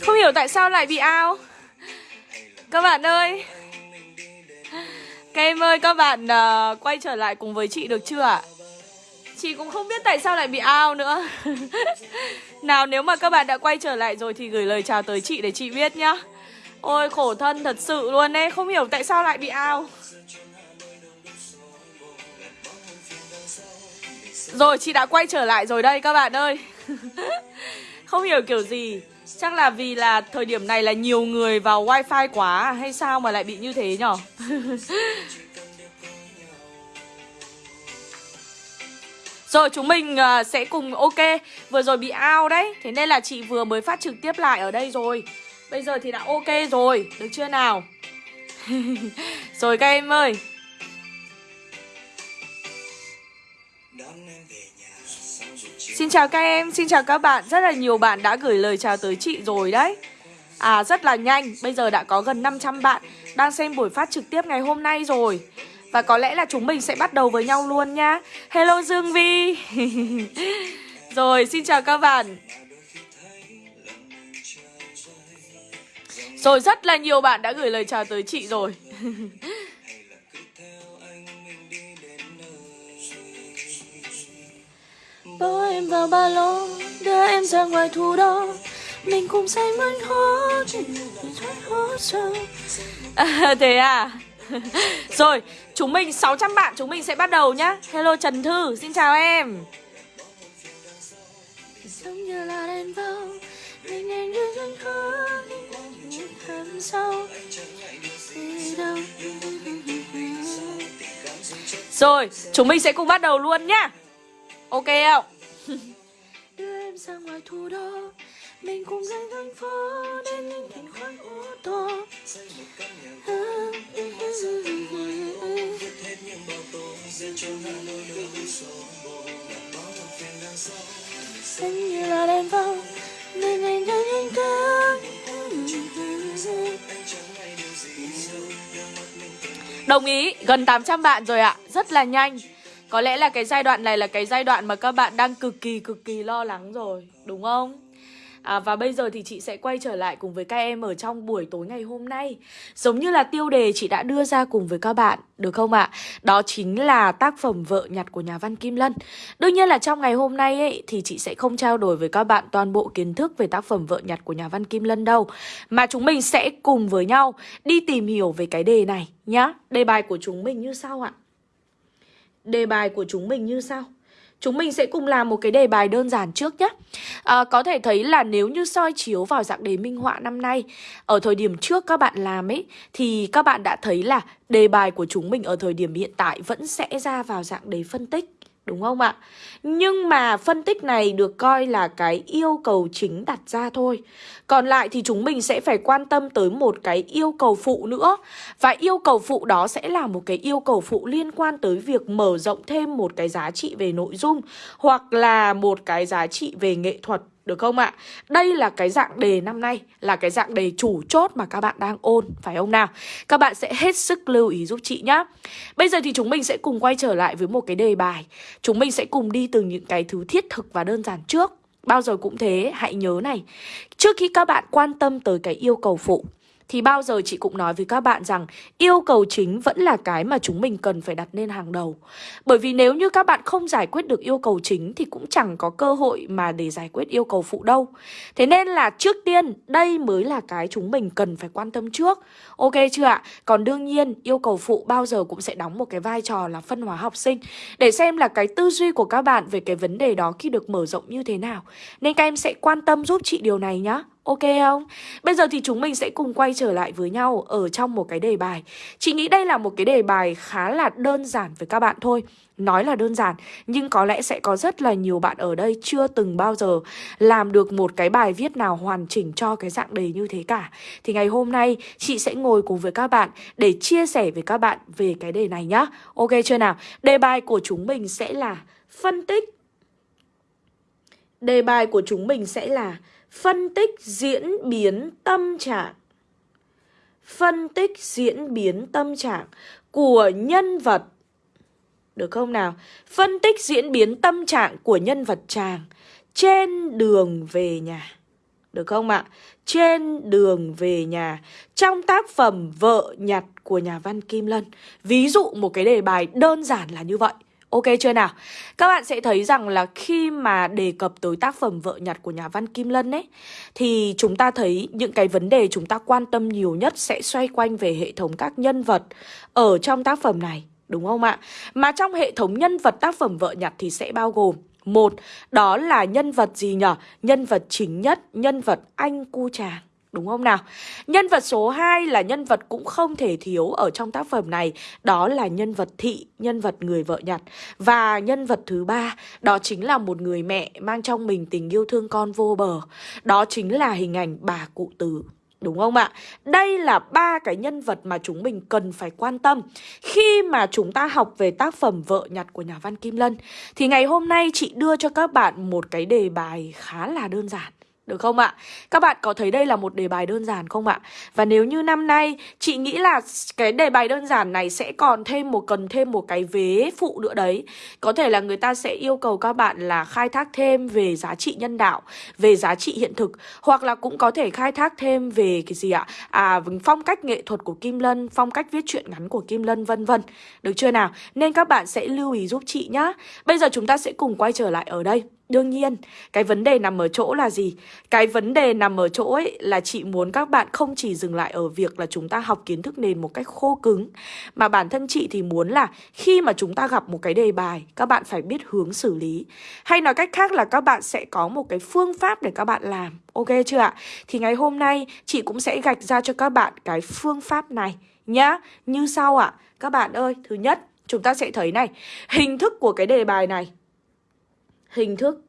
Không hiểu tại sao lại bị ao. Các bạn ơi. Các em ơi các bạn uh, quay trở lại cùng với chị được chưa ạ? Chị cũng không biết tại sao lại bị ao nữa. Nào nếu mà các bạn đã quay trở lại rồi thì gửi lời chào tới chị để chị biết nhá. Ôi khổ thân thật sự luôn ấy. Không hiểu tại sao lại bị ao. Rồi chị đã quay trở lại rồi đây các bạn ơi. Không hiểu kiểu gì. Chắc là vì là thời điểm này là nhiều người vào wifi quá à, Hay sao mà lại bị như thế nhở? Rồi, chúng mình à, sẽ cùng, ok, Vừa rồi bị ao đấy. Thế nên là chị vừa mới phát trực tiếp lại ở đây rồi. Bây giờ thì đã ok rồi, Được chưa nào? Rồi các em ơi Xin chào các em, xin chào các bạn. Rất là nhiều bạn đã gửi lời chào tới chị rồi đấy. À rất là nhanh. Bây giờ đã có gần 500 bạn Đang xem buổi phát trực tiếp ngày hôm nay rồi. Và có lẽ là chúng mình sẽ bắt đầu với nhau luôn nhá. Hello Dương Vi. Rồi xin chào các bạn. Rồi rất là nhiều bạn đã gửi lời chào tới chị rồi. em vào ba lô Đưa em ra ngoài thủ đô. Mình cùng say mơn hố à, Thế à? Rồi chúng mình 600 bạn chúng mình sẽ bắt đầu nhá. Hello Trần Thư Xin chào em. Giống như là đèn vào Mình anh đưa chân khó thầm sâu. Rồi chúng mình sẽ cùng bắt đầu luôn nhá. Ok không? Em ra ngoài thủ đô. Mình cùng lên thành phố Đến những thành khoáng ô tô. Xanh như là đèn vông Nên anh đã nhanh tới Đồng ý, gần 800 bạn rồi ạ. Rất là nhanh có lẽ là cái giai đoạn này là cái giai đoạn mà các bạn đang cực kỳ cực kỳ lo lắng rồi Đúng không? À, và bây giờ thì chị sẽ quay trở lại cùng với các em ở trong buổi tối ngày hôm nay Giống như là tiêu đề chị đã đưa ra cùng với các bạn, được không ạ? À? Đó chính là tác phẩm Vợ nhặt của nhà văn Kim Lân Đương nhiên là trong ngày hôm nay ấy, thì chị sẽ không trao đổi với các bạn toàn bộ kiến thức về tác phẩm Vợ nhặt của nhà văn Kim Lân đâu Mà chúng mình sẽ cùng với nhau đi tìm hiểu về cái đề này nhá Đề bài của chúng mình như sau ạ đề bài của chúng mình như sau. Chúng mình sẽ cùng làm một cái đề bài đơn giản trước nhé à, Có thể thấy là nếu như soi chiếu vào dạng đề minh họa năm nay Ở thời điểm trước các bạn làm ấy Thì các bạn đã thấy là đề bài của chúng mình ở thời điểm hiện tại Vẫn sẽ ra vào dạng đề phân tích. Đúng không ạ? Nhưng mà phân tích này được coi là cái yêu cầu chính đặt ra thôi. Còn lại thì chúng mình sẽ phải quan tâm tới một cái yêu cầu phụ nữa. Và yêu cầu phụ đó sẽ là một cái yêu cầu phụ liên quan tới việc mở rộng thêm một cái giá trị về nội dung Hoặc là một cái giá trị về nghệ thuật được không ạ? Đây là cái dạng đề năm nay Là cái dạng đề chủ chốt mà các bạn đang ôn Phải không nào? Các bạn sẽ hết sức lưu ý giúp chị nhá Bây giờ thì chúng mình sẽ cùng quay trở lại với một cái đề bài Chúng mình sẽ cùng đi từ những cái thứ thiết thực và đơn giản trước Bao giờ cũng thế, hãy nhớ này Trước khi các bạn quan tâm tới cái yêu cầu phụ thì bao giờ chị cũng nói với các bạn rằng yêu cầu chính vẫn là cái mà chúng mình cần phải đặt lên hàng đầu. Bởi vì nếu như các bạn không giải quyết được yêu cầu chính thì cũng chẳng có cơ hội mà để giải quyết yêu cầu phụ đâu. Thế nên là trước tiên, đây mới là cái chúng mình cần phải quan tâm trước. Ok chưa ạ? Còn đương nhiên, yêu cầu phụ bao giờ cũng sẽ đóng một cái vai trò là phân hóa học sinh để xem là cái tư duy của các bạn về cái vấn đề đó khi được mở rộng như thế nào. Nên các em sẽ quan tâm giúp chị điều này nhá. Ok không? Bây giờ thì chúng mình sẽ cùng quay trở lại với nhau ở trong một cái đề bài. Chị nghĩ đây là một cái đề bài khá là đơn giản với các bạn thôi. Nói là đơn giản, nhưng có lẽ sẽ có rất là nhiều bạn ở đây chưa từng bao giờ làm được một cái bài viết nào hoàn chỉnh cho cái dạng đề như thế cả. Thì ngày hôm nay, chị sẽ ngồi cùng với các bạn để chia sẻ với các bạn về cái đề này nhá. Ok chưa nào? Đề bài của chúng mình sẽ là phân tích. Đề bài của chúng mình sẽ là Phân tích diễn biến tâm trạng. Phân tích diễn biến tâm trạng của nhân vật. Được không nào? Phân tích diễn biến tâm trạng của nhân vật chàng Trên đường về nhà. Được không ạ? Trên đường về nhà. Trong tác phẩm Vợ nhặt của nhà văn Kim Lân. Ví dụ một cái đề bài đơn giản là như vậy. Ok chưa nào? Các bạn sẽ thấy rằng là khi mà đề cập tới tác phẩm Vợ nhặt của nhà văn Kim Lân ấy Thì chúng ta thấy những cái vấn đề chúng ta quan tâm nhiều nhất sẽ xoay quanh về hệ thống các nhân vật ở trong tác phẩm này Đúng không ạ? Mà trong hệ thống nhân vật tác phẩm Vợ nhặt thì sẽ bao gồm một, đó là nhân vật gì nhở? Nhân vật chính nhất, nhân vật anh cu chàng. Đúng không nào? Nhân vật số 2 là nhân vật cũng không thể thiếu ở trong tác phẩm này Đó là nhân vật thị, nhân vật người vợ nhặt Và nhân vật thứ ba đó chính là một người mẹ mang trong mình tình yêu thương con vô bờ Đó chính là hình ảnh bà cụ tử Đúng không ạ? Đây là ba cái nhân vật mà chúng mình cần phải quan tâm Khi mà chúng ta học về tác phẩm Vợ nhặt của nhà văn Kim Lân Thì ngày hôm nay chị đưa cho các bạn một cái đề bài khá là đơn giản được không ạ? Các bạn có thấy đây là một đề bài đơn giản không ạ? Và nếu như năm nay chị nghĩ là cái đề bài đơn giản này sẽ còn thêm một cần thêm một cái vế phụ nữa đấy. Có thể là người ta sẽ yêu cầu các bạn là khai thác thêm về giá trị nhân đạo, về giá trị hiện thực hoặc là cũng có thể khai thác thêm về cái gì ạ? À phong cách nghệ thuật của Kim Lân, phong cách viết truyện ngắn của Kim Lân vân vân. Được chưa nào? Nên các bạn sẽ lưu ý giúp chị nhá. Bây giờ chúng ta sẽ cùng quay trở lại ở đây. Đương nhiên, cái vấn đề nằm ở chỗ là gì? Cái vấn đề nằm ở chỗ ấy là chị muốn các bạn không chỉ dừng lại ở việc là chúng ta học kiến thức nền một cách khô cứng Mà bản thân chị thì muốn là khi mà chúng ta gặp một cái đề bài, các bạn phải biết hướng xử lý Hay nói cách khác là các bạn sẽ có một cái phương pháp để các bạn làm Ok chưa ạ? Thì ngày hôm nay chị cũng sẽ gạch ra cho các bạn cái phương pháp này nhá Như sau ạ Các bạn ơi, thứ nhất chúng ta sẽ thấy này Hình thức của cái đề bài này hình thức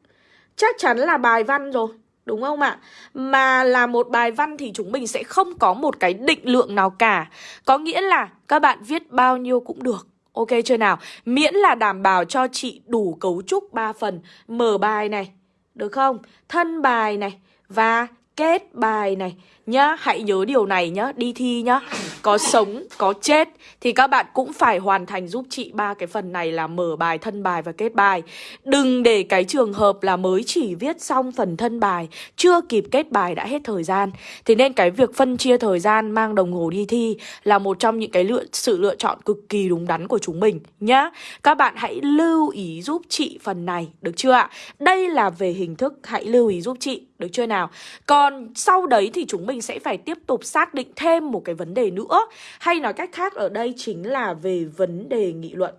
Chắc chắn là bài văn rồi, Đúng không ạ? Mà là một bài văn thì chúng mình sẽ không có một cái định lượng nào cả Có nghĩa là các bạn viết bao nhiêu cũng được, Ok chưa nào? Miễn là đảm bảo cho chị đủ cấu trúc 3 phần, Mở bài này, Được không? Thân bài này Và kết bài này nhá Hãy nhớ điều này nhá Đi thi nhá Có sống, có chết Thì các bạn cũng phải hoàn thành giúp chị ba cái phần này là mở bài, thân bài và kết bài Đừng để cái trường hợp là mới chỉ viết xong phần thân bài Chưa kịp kết bài đã hết thời gian Thế nên cái việc phân chia thời gian mang đồng hồ đi thi Là một trong những cái lựa, sự lựa chọn cực kỳ đúng đắn của chúng mình nhá Các bạn hãy lưu ý giúp chị phần này Được chưa ạ? Đây là về hình thức Hãy lưu ý giúp chị Được chưa nào? Còn sau đấy thì chúng mình mình sẽ phải tiếp tục xác định thêm một cái vấn đề nữa. Hay nói cách khác, ở đây chính là về vấn đề nghị luận.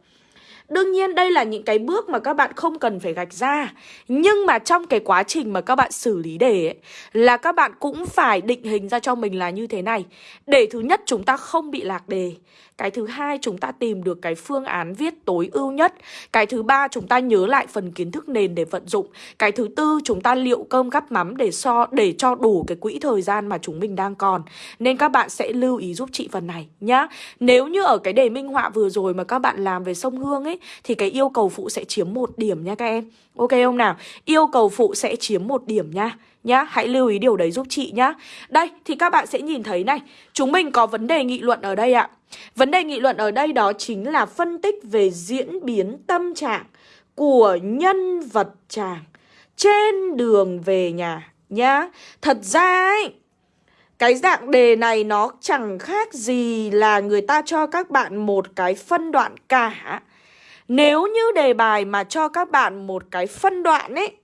Đương nhiên đây là những cái bước mà các bạn không cần phải gạch ra. Nhưng mà trong cái quá trình mà các bạn xử lý đề ấy, Là các bạn cũng phải định hình ra cho mình là như thế này. Để thứ nhất chúng ta không bị lạc đề. Cái thứ hai chúng ta tìm được cái phương án viết tối ưu nhất. Cái thứ ba chúng ta nhớ lại phần kiến thức nền để vận dụng. Cái thứ tư chúng ta liệu cơm gắp mắm để so, để cho đủ cái quỹ thời gian mà chúng mình đang còn. Nên các bạn sẽ lưu ý giúp chị phần này nhá. Nếu như ở cái đề minh họa vừa rồi mà các bạn làm về sông Hương ấy thì cái yêu cầu phụ sẽ chiếm một điểm nha các em Ok không nào? Yêu cầu phụ sẽ chiếm một điểm nha nhá Hãy lưu ý điều đấy giúp chị nhá Đây thì các bạn sẽ nhìn thấy này Chúng mình có vấn đề nghị luận ở đây ạ Vấn đề nghị luận ở đây đó chính là phân tích về diễn biến tâm trạng của nhân vật chàng trên đường về nhà nhá. Thật ra ấy, cái dạng đề này nó chẳng khác gì là người ta cho các bạn một cái phân đoạn cả. Nếu như đề bài mà cho các bạn một cái phân đoạn ấy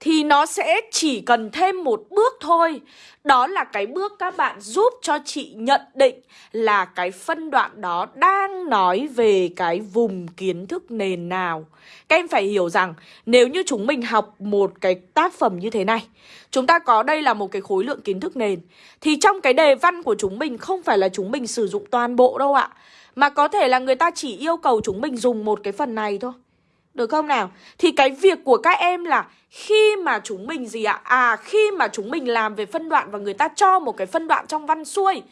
thì nó sẽ chỉ cần thêm một bước thôi. Đó là cái bước các bạn giúp cho chị nhận định là cái phân đoạn đó đang nói về cái vùng kiến thức nền nào. Các em phải hiểu rằng nếu như chúng mình học một cái tác phẩm như thế này, Chúng ta có đây là một cái khối lượng kiến thức nền, Thì trong cái đề văn của chúng mình không phải là chúng mình sử dụng toàn bộ đâu ạ, Mà có thể là người ta chỉ yêu cầu chúng mình dùng một cái phần này thôi được không nào? Thì cái việc của các em là khi mà chúng mình gì ạ? À khi mà chúng mình làm về phân đoạn và người ta cho một cái phân đoạn trong văn xuôi,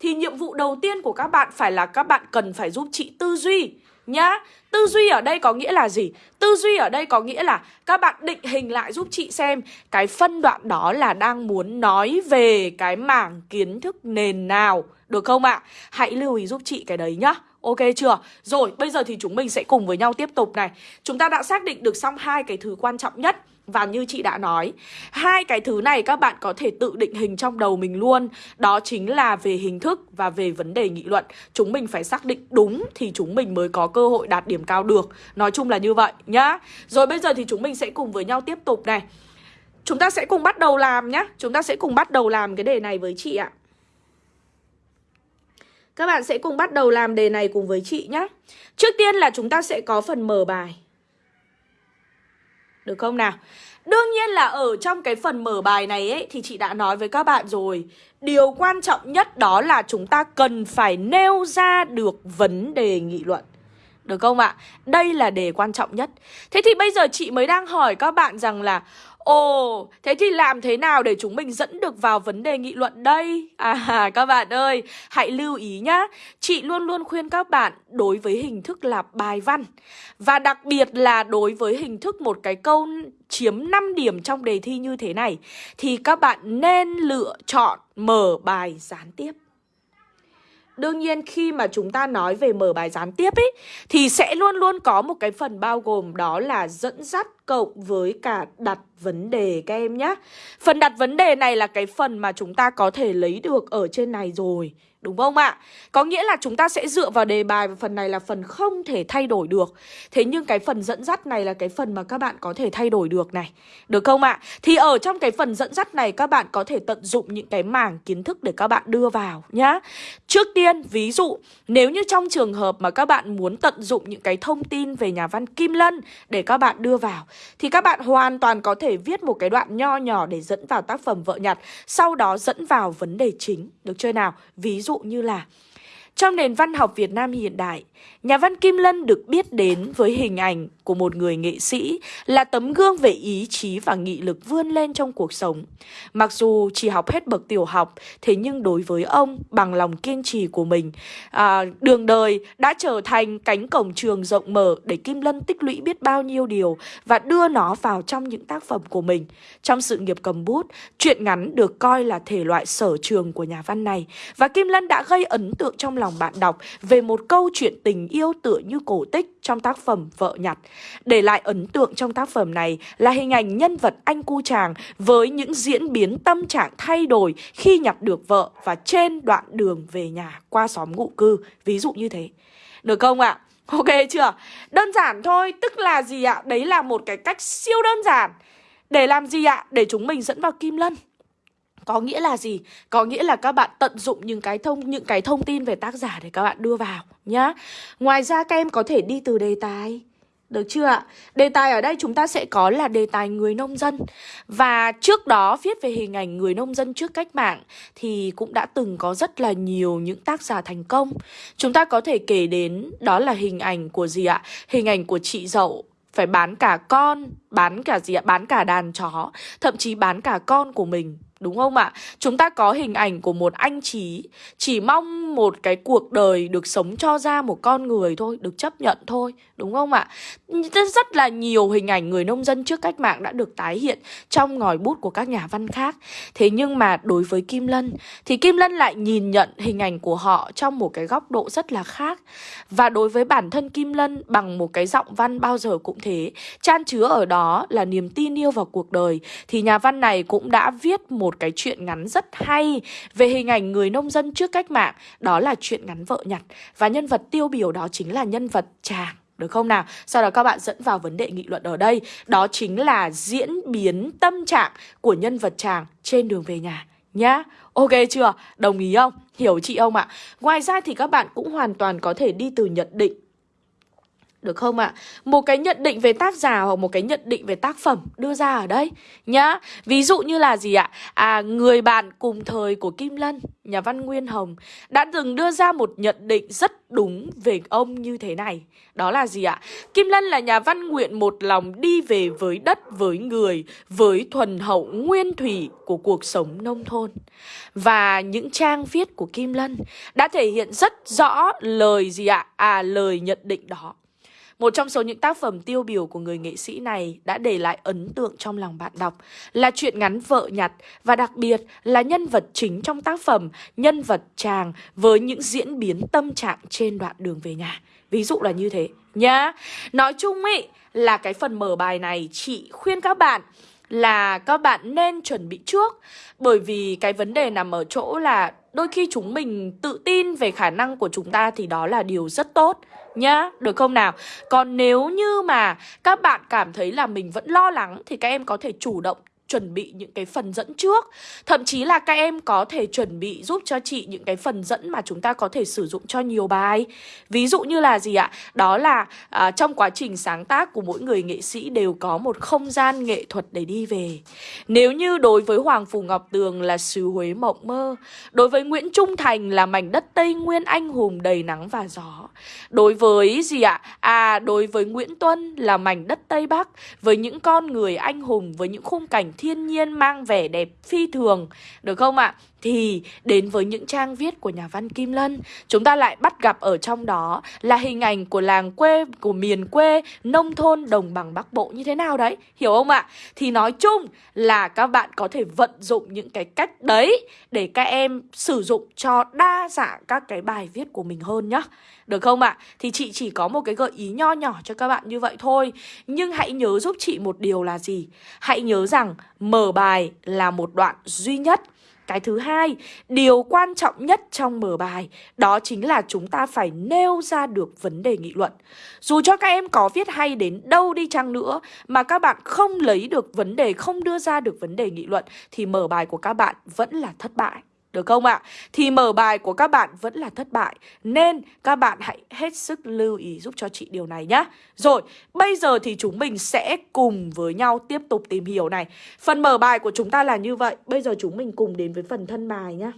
Thì nhiệm vụ đầu tiên của các bạn phải là các bạn cần phải giúp chị tư duy nhá Tư duy ở đây có nghĩa là gì? Tư duy ở đây có nghĩa là các bạn định hình lại giúp chị xem Cái phân đoạn đó là đang muốn nói về cái mảng kiến thức nền nào Được không ạ? Hãy lưu ý giúp chị cái đấy nhá Ok chưa? Rồi, bây giờ thì chúng mình sẽ cùng với nhau tiếp tục này. Chúng ta đã xác định được xong hai cái thứ quan trọng nhất và như chị đã nói, hai cái thứ này các bạn có thể tự định hình trong đầu mình luôn. Đó chính là về hình thức và về vấn đề nghị luận. Chúng mình phải xác định đúng thì chúng mình mới có cơ hội đạt điểm cao được. Nói chung là như vậy nhá. Rồi bây giờ thì chúng mình sẽ cùng với nhau tiếp tục này. Chúng ta sẽ cùng bắt đầu làm nhá. Chúng ta sẽ cùng bắt đầu làm cái đề này với chị ạ. Các bạn sẽ cùng bắt đầu làm đề này cùng với chị nhé. Trước tiên là chúng ta sẽ có phần mở bài. Được không nào? Đương nhiên là ở trong cái phần mở bài này ấy, thì chị đã nói với các bạn rồi. Điều quan trọng nhất đó là chúng ta cần phải nêu ra được vấn đề nghị luận. Được không ạ? Đây là đề quan trọng nhất. Thế thì bây giờ chị mới đang hỏi các bạn rằng là Ồ, thế thì làm thế nào để chúng mình dẫn được vào vấn đề nghị luận đây? À, các bạn ơi, hãy lưu ý nhá. Chị luôn luôn khuyên các bạn đối với hình thức là bài văn. Và đặc biệt là đối với hình thức một cái câu chiếm 5 điểm trong đề thi như thế này. Thì các bạn nên lựa chọn mở bài gián tiếp. Đương nhiên khi mà chúng ta nói về mở bài gián tiếp ấy Thì sẽ luôn luôn có một cái phần bao gồm đó là dẫn dắt cộng với cả đặt vấn đề các em nhé Phần đặt vấn đề này là cái phần mà chúng ta có thể lấy được ở trên này rồi. Đúng không ạ? Có nghĩa là chúng ta sẽ dựa vào đề bài và phần này là phần không thể thay đổi được Thế nhưng cái phần dẫn dắt này là cái phần mà các bạn có thể thay đổi được này Được không ạ? Thì ở trong cái phần dẫn dắt này các bạn có thể tận dụng những cái mảng kiến thức để các bạn đưa vào nhá Trước tiên, ví dụ nếu như trong trường hợp mà các bạn muốn tận dụng những cái thông tin về nhà văn Kim Lân để các bạn đưa vào Thì các bạn hoàn toàn có thể viết một cái đoạn nho nhỏ để dẫn vào tác phẩm vợ nhặt Sau đó dẫn vào vấn đề chính Được chưa nào? Ví dụ như là trong nền văn học Việt Nam hiện đại, nhà văn Kim Lân được biết đến với hình ảnh của một người nghệ sĩ là tấm gương về ý chí và nghị lực vươn lên trong cuộc sống. Mặc dù chỉ học hết bậc tiểu học, thế nhưng đối với ông, bằng lòng kiên trì của mình, à, đường đời đã trở thành cánh cổng trường rộng mở để Kim Lân tích lũy biết bao nhiêu điều và đưa nó vào trong những tác phẩm của mình. Trong sự nghiệp cầm bút, truyện ngắn được coi là thể loại sở trường của nhà văn này và Kim Lân đã gây ấn tượng trong lòng bạn đọc về một câu chuyện tình yêu tựa như cổ tích trong tác phẩm Vợ nhặt. Để lại ấn tượng trong tác phẩm này là hình ảnh nhân vật anh cu chàng với những diễn biến tâm trạng thay đổi khi nhặt được vợ và trên đoạn đường về nhà qua xóm ngụ cư, ví dụ như thế. Được không ạ? À? Ok chưa? Đơn giản thôi, tức là gì ạ? Đấy là một cái cách siêu đơn giản. Để làm gì ạ? Để chúng mình dẫn vào Kim Lân. Có nghĩa là gì? Có nghĩa là các bạn tận dụng những cái thông những cái thông tin về tác giả để các bạn đưa vào nhá. Ngoài ra các em có thể đi từ đề tài. Được chưa ạ? Đề tài ở đây chúng ta sẽ có là đề tài người nông dân Và trước đó viết về hình ảnh người nông dân trước cách mạng Thì cũng đã từng có rất là nhiều những tác giả thành công Chúng ta có thể kể đến đó là hình ảnh của gì ạ? Hình ảnh của chị dậu phải bán cả con, bán cả gì ạ? Bán cả đàn chó, thậm chí bán cả con của mình Đúng không ạ? Chúng ta có hình ảnh của một anh chí, Chỉ mong một cái cuộc đời được sống cho ra một con người thôi, Được chấp nhận thôi, Đúng không ạ? Rất là nhiều hình ảnh người nông dân trước cách mạng đã được tái hiện Trong ngòi bút của các nhà văn khác Thế nhưng mà đối với Kim Lân, Thì Kim Lân lại nhìn nhận hình ảnh của họ Trong một cái góc độ rất là khác Và đối với bản thân Kim Lân, Bằng một cái giọng văn bao giờ cũng thế, Chan chứa ở đó là niềm tin yêu vào cuộc đời, Thì nhà văn này cũng đã viết một một cái chuyện ngắn rất hay về hình ảnh người nông dân trước cách mạng, đó là chuyện ngắn vợ nhặt và nhân vật tiêu biểu đó chính là nhân vật chàng. Được không nào? Sau đó các bạn dẫn vào vấn đề nghị luận ở đây Đó chính là diễn biến tâm trạng của nhân vật chàng trên đường về nhà nhá Ok chưa? Đồng ý không? Hiểu chị không ạ? Ngoài ra thì các bạn cũng hoàn toàn có thể đi từ nhận định được không ạ? À? Một cái nhận định về tác giả hoặc một cái nhận định về tác phẩm đưa ra ở đây nhá. Ví dụ như là gì ạ? À, người bạn cùng thời của Kim Lân, nhà văn Nguyên Hồng đã từng đưa ra một nhận định rất đúng về ông như thế này. Đó là gì ạ? Kim Lân là nhà văn nguyện một lòng đi về với đất, với người, với thuần hậu nguyên thủy của cuộc sống nông thôn. Và những trang viết của Kim Lân đã thể hiện rất rõ lời gì ạ? À lời nhận định đó một trong số những tác phẩm tiêu biểu của người nghệ sĩ này đã để lại ấn tượng trong lòng bạn đọc là chuyện ngắn vợ nhặt và đặc biệt là nhân vật chính trong tác phẩm, nhân vật chàng với những diễn biến tâm trạng trên đoạn đường về nhà. Ví dụ là như thế nhá. Nói chung ý là cái phần mở bài này chị khuyên các bạn là các bạn nên chuẩn bị trước Bởi vì cái vấn đề nằm ở chỗ là đôi khi chúng mình tự tin về khả năng của chúng ta thì đó là điều rất tốt nhá, được không nào? Còn nếu như mà các bạn cảm thấy là mình vẫn lo lắng thì các em có thể chủ động chuẩn bị những cái phần dẫn trước. Thậm chí là các em có thể chuẩn bị giúp cho chị những cái phần dẫn mà chúng ta có thể sử dụng cho nhiều bài. Ví dụ như là gì ạ? Đó là à, trong quá trình sáng tác của mỗi người nghệ sĩ đều có một không gian nghệ thuật để đi về. Nếu như đối với Hoàng Phù Ngọc Tường là xứ Huế mộng mơ Đối với Nguyễn Trung Thành là mảnh đất Tây Nguyên anh hùng đầy nắng và gió Đối với gì ạ? À đối với Nguyễn Tuân là mảnh đất Tây Bắc Với những con người anh hùng, với những khung cảnh thiên nhiên mang vẻ đẹp phi thường Được không ạ? Thì đến với những trang viết của nhà văn Kim Lân Chúng ta lại bắt gặp ở trong đó là hình ảnh của làng quê, của miền quê, nông thôn, đồng bằng Bắc Bộ như thế nào đấy Hiểu không ạ? Thì nói chung là các bạn có thể vận dụng những cái cách đấy Để các em sử dụng cho đa dạng các cái bài viết của mình hơn nhá được không ạ? Thì chị chỉ có một cái gợi ý nho nhỏ cho các bạn như vậy thôi Nhưng hãy nhớ giúp chị một điều là gì? Hãy nhớ rằng mở bài là một đoạn duy nhất cái thứ hai, điều quan trọng nhất trong mở bài đó chính là chúng ta phải nêu ra được vấn đề nghị luận. Dù cho các em có viết hay đến đâu đi chăng nữa mà các bạn không lấy được vấn đề, không đưa ra được vấn đề nghị luận thì mở bài của các bạn vẫn là thất bại. Được không ạ? Thì mở bài của các bạn vẫn là thất bại Nên các bạn hãy hết sức lưu ý giúp cho chị điều này nhé Rồi, bây giờ thì chúng mình sẽ cùng với nhau tiếp tục tìm hiểu này. Phần mở bài của chúng ta là như vậy. Bây giờ chúng mình cùng đến với phần thân bài nhé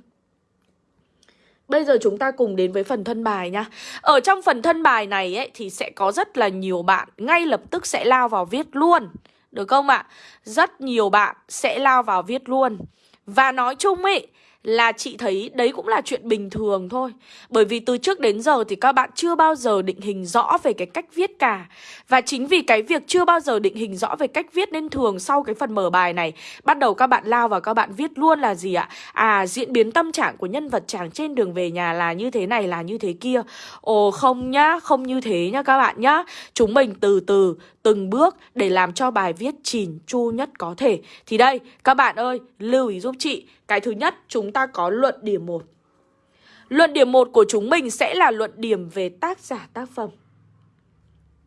Bây giờ chúng ta cùng đến với phần thân bài nhá. Ở trong phần thân bài này ấy, thì sẽ có rất là nhiều bạn ngay lập tức sẽ lao vào viết luôn. Được không ạ? Rất nhiều bạn sẽ lao vào viết luôn. Và nói chung ấy là chị thấy đấy cũng là chuyện bình thường thôi. Bởi vì từ trước đến giờ thì các bạn chưa bao giờ định hình rõ về cái cách viết cả. Và chính vì cái việc chưa bao giờ định hình rõ về cách viết nên thường sau cái phần mở bài này Bắt đầu các bạn lao vào các bạn viết luôn là gì ạ? À diễn biến tâm trạng của nhân vật chàng trên đường về nhà là như thế này là như thế kia. Ồ không nhá, không như thế nhá các bạn nhá. Chúng mình từ từ, từng bước để làm cho bài viết chỉn chu nhất có thể. Thì đây, các bạn ơi, lưu ý giúp chị cái thứ nhất, chúng ta có luận điểm 1. Luận điểm 1 của chúng mình sẽ là luận điểm về tác giả tác phẩm.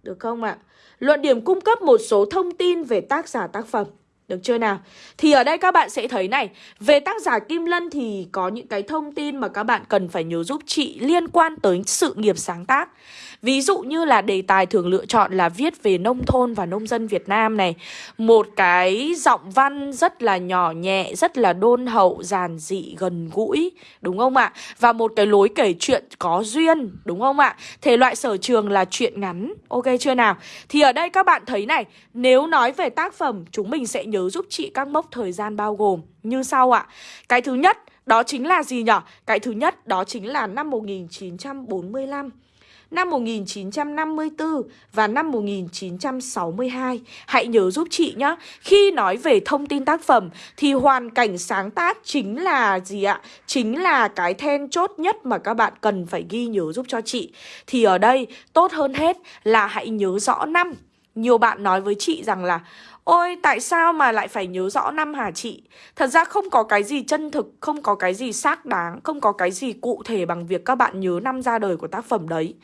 Được không ạ? À? Luận điểm cung cấp một số thông tin về tác giả tác phẩm. Được chưa nào? Thì ở đây các bạn sẽ thấy này Về tác giả Kim Lân thì có những cái thông tin mà các bạn cần phải nhớ giúp chị liên quan tới sự nghiệp sáng tác Ví dụ như là đề tài thường lựa chọn là viết về nông thôn và nông dân Việt Nam này Một cái giọng văn rất là nhỏ nhẹ, rất là đôn hậu, giản dị, gần gũi Đúng không ạ? Và một cái lối kể chuyện có duyên, đúng không ạ? Thể loại sở trường là chuyện ngắn, ok chưa nào? Thì ở đây các bạn thấy này Nếu nói về tác phẩm, chúng mình sẽ nhớ giúp chị các mốc thời gian bao gồm như sau ạ Cái thứ nhất, đó chính là gì nhỉ? Cái thứ nhất đó chính là năm 1945 năm 1954 và năm 1962. Hãy nhớ giúp chị nhé. Khi nói về thông tin tác phẩm thì hoàn cảnh sáng tác chính là gì ạ? Chính là cái then chốt nhất mà các bạn cần phải ghi nhớ giúp cho chị. Thì ở đây tốt hơn hết là hãy nhớ rõ năm. Nhiều bạn nói với chị rằng là, Ôi, tại sao mà lại phải nhớ rõ năm hả chị? Thật ra không có cái gì chân thực, Không có cái gì xác đáng, Không có cái gì cụ thể bằng việc các bạn nhớ năm ra đời của tác phẩm đấy.